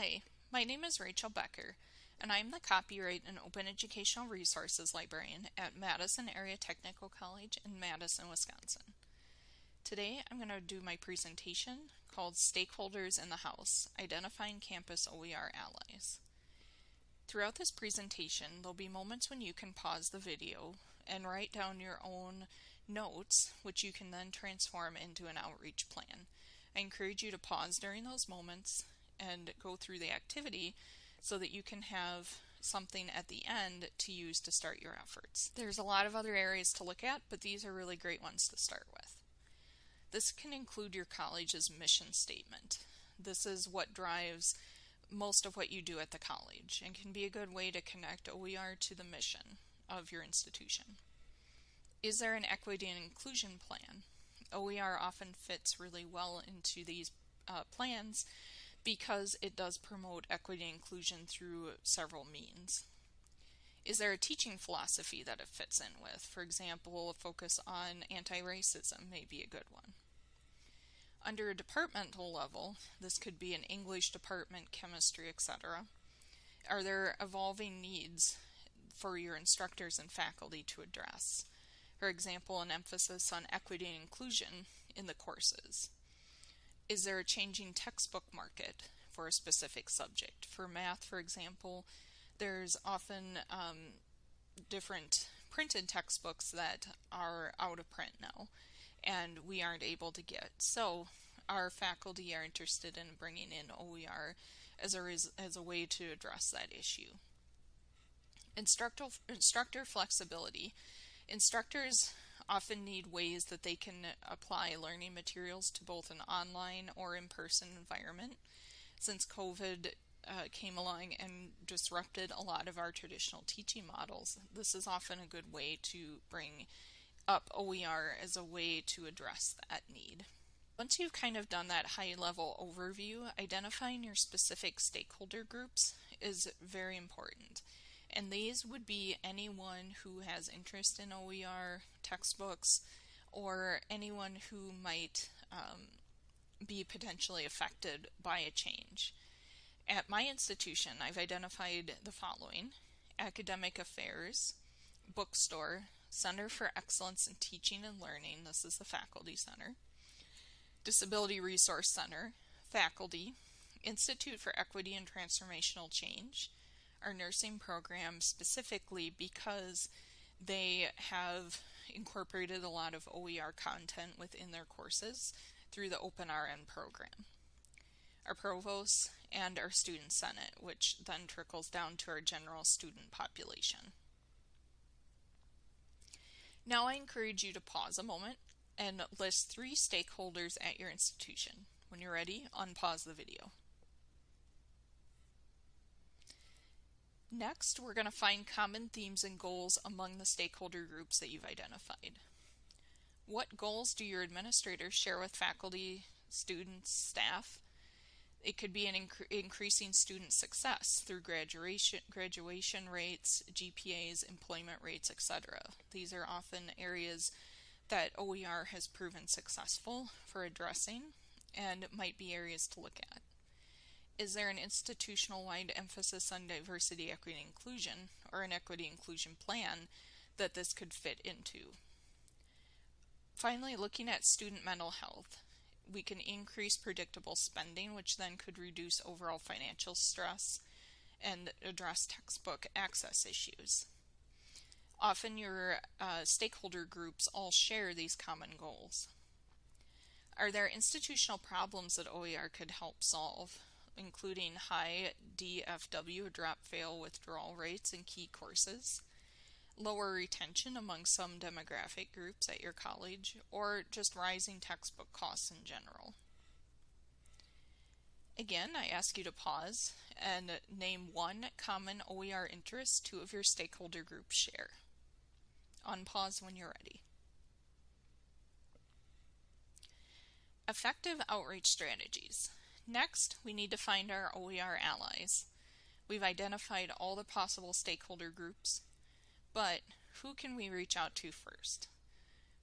Hi, my name is Rachel Becker, and I'm the Copyright and Open Educational Resources Librarian at Madison Area Technical College in Madison, Wisconsin. Today I'm going to do my presentation called Stakeholders in the House, Identifying Campus OER Allies. Throughout this presentation, there'll be moments when you can pause the video and write down your own notes, which you can then transform into an outreach plan. I encourage you to pause during those moments and go through the activity so that you can have something at the end to use to start your efforts. There's a lot of other areas to look at, but these are really great ones to start with. This can include your college's mission statement. This is what drives most of what you do at the college and can be a good way to connect OER to the mission of your institution. Is there an equity and inclusion plan? OER often fits really well into these uh, plans because it does promote equity and inclusion through several means. Is there a teaching philosophy that it fits in with? For example, a focus on anti-racism may be a good one. Under a departmental level, this could be an English department, chemistry, etc. Are there evolving needs for your instructors and faculty to address? For example, an emphasis on equity and inclusion in the courses. Is there a changing textbook market for a specific subject? For math, for example, there's often um, different printed textbooks that are out of print now and we aren't able to get. So our faculty are interested in bringing in OER as a, as a way to address that issue. Instructor, instructor flexibility. Instructors often need ways that they can apply learning materials to both an online or in-person environment. Since COVID uh, came along and disrupted a lot of our traditional teaching models, this is often a good way to bring up OER as a way to address that need. Once you've kind of done that high level overview, identifying your specific stakeholder groups is very important. And these would be anyone who has interest in OER textbooks or anyone who might um, be potentially affected by a change. At my institution, I've identified the following academic affairs, bookstore, Center for Excellence in Teaching and Learning, this is the Faculty Center, Disability Resource Center, Faculty, Institute for Equity and Transformational Change, our nursing program specifically because they have incorporated a lot of OER content within their courses through the OpenRN program. Our provost and our student senate, which then trickles down to our general student population. Now I encourage you to pause a moment and list three stakeholders at your institution. When you're ready, unpause the video. Next, we're going to find common themes and goals among the stakeholder groups that you've identified. What goals do your administrators share with faculty, students, staff? It could be an inc increasing student success through graduation, graduation rates, GPAs, employment rates, etc. These are often areas that OER has proven successful for addressing and might be areas to look at is there an institutional-wide emphasis on diversity, equity, and inclusion, or an equity inclusion plan that this could fit into? Finally, looking at student mental health, we can increase predictable spending, which then could reduce overall financial stress and address textbook access issues. Often your uh, stakeholder groups all share these common goals. Are there institutional problems that OER could help solve? Including high DFW drop fail withdrawal rates in key courses, lower retention among some demographic groups at your college, or just rising textbook costs in general. Again, I ask you to pause and name one common OER interest two of your stakeholder groups share. Unpause when you're ready. Effective outreach strategies. Next, we need to find our OER allies. We've identified all the possible stakeholder groups, but who can we reach out to first?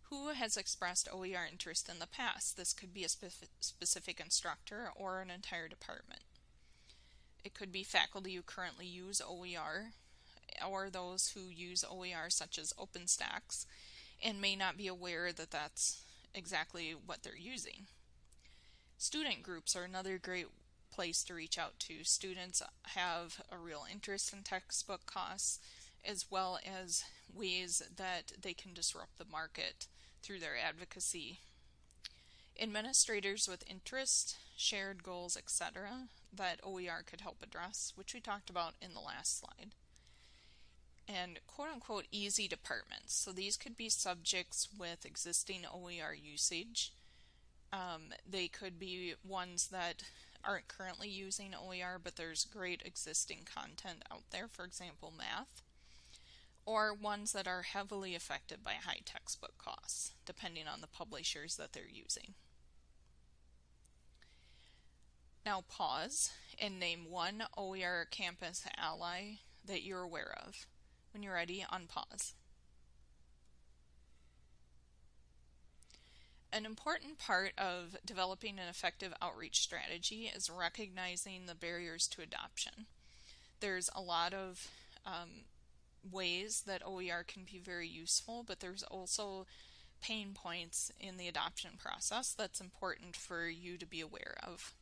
Who has expressed OER interest in the past? This could be a specific instructor or an entire department. It could be faculty who currently use OER or those who use OER such as OpenStax and may not be aware that that's exactly what they're using. Student groups are another great place to reach out to. Students have a real interest in textbook costs as well as ways that they can disrupt the market through their advocacy. Administrators with interest, shared goals, etc. that OER could help address, which we talked about in the last slide. And quote unquote easy departments. So these could be subjects with existing OER usage. Um, they could be ones that aren't currently using OER, but there's great existing content out there, for example, math or ones that are heavily affected by high textbook costs, depending on the publishers that they're using. Now pause and name one OER campus ally that you're aware of. When you're ready, unpause. An important part of developing an effective outreach strategy is recognizing the barriers to adoption. There's a lot of um, ways that OER can be very useful, but there's also pain points in the adoption process that's important for you to be aware of.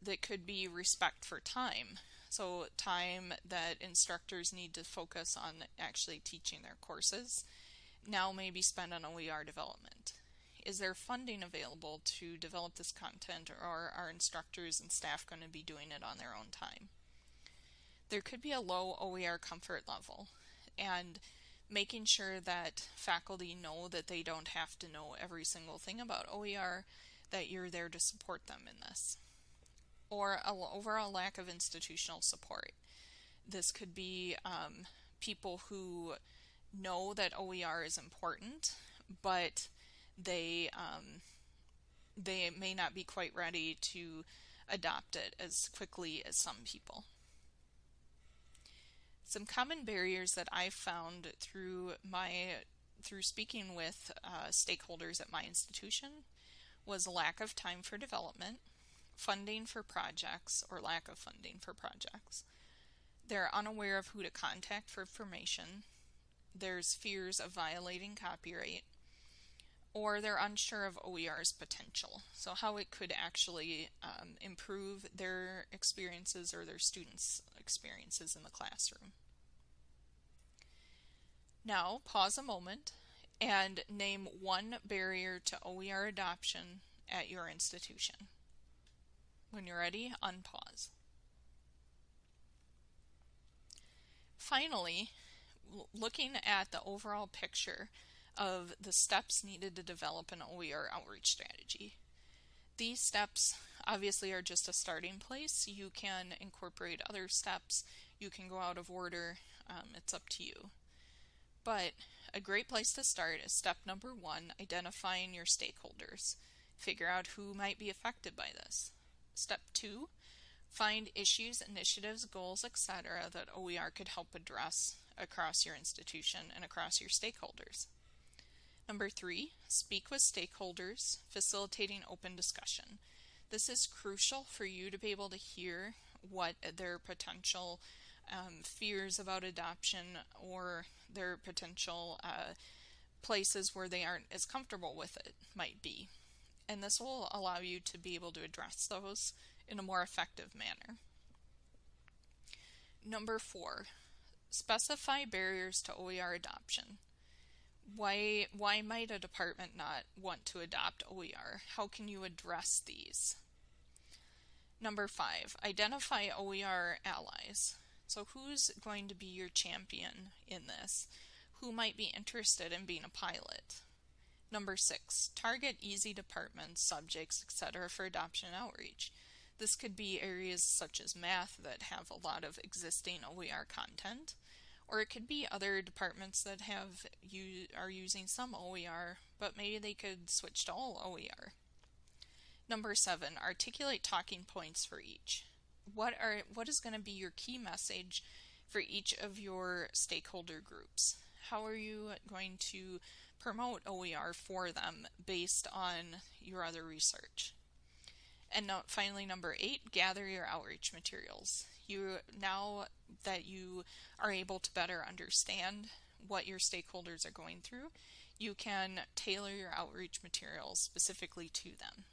That could be respect for time. So, time that instructors need to focus on actually teaching their courses now may be spent on OER development. Is there funding available to develop this content, or are instructors and staff going to be doing it on their own time? there could be a low OER comfort level and making sure that faculty know that they don't have to know every single thing about OER, that you're there to support them in this. Or an overall lack of institutional support. This could be um, people who know that OER is important, but they um, they may not be quite ready to adopt it as quickly as some people. Some common barriers that I've found through my through speaking with uh, stakeholders at my institution was lack of time for development, funding for projects or lack of funding for projects. They're unaware of who to contact for information. There's fears of violating copyright, or they're unsure of OER's potential, so how it could actually um, improve their experiences or their students' experiences in the classroom. Now, pause a moment and name one barrier to OER adoption at your institution. When you're ready, unpause. Finally, looking at the overall picture of the steps needed to develop an OER outreach strategy. These steps obviously are just a starting place. You can incorporate other steps. You can go out of order. Um, it's up to you. But a great place to start is step number one, identifying your stakeholders. Figure out who might be affected by this. Step two, find issues, initiatives, goals, etc. that OER could help address across your institution and across your stakeholders. Number three, speak with stakeholders, facilitating open discussion. This is crucial for you to be able to hear what their potential um, fears about adoption or their potential uh, places where they aren't as comfortable with it might be. And this will allow you to be able to address those in a more effective manner. Number four, specify barriers to OER adoption. Why, why might a department not want to adopt OER? How can you address these? Number five, identify OER allies. So who's going to be your champion in this? Who might be interested in being a pilot? Number six, target easy departments, subjects, etc. for adoption outreach. This could be areas such as math that have a lot of existing OER content, or it could be other departments that have you are using some OER, but maybe they could switch to all OER. Number seven, articulate talking points for each what are what is going to be your key message for each of your stakeholder groups? How are you going to promote OER for them based on your other research? And finally, number eight, gather your outreach materials. You now that you are able to better understand what your stakeholders are going through, you can tailor your outreach materials specifically to them.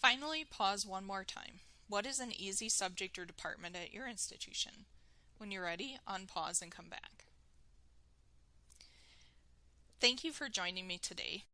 Finally, pause one more time. What is an easy subject or department at your institution? When you're ready, unpause and come back. Thank you for joining me today.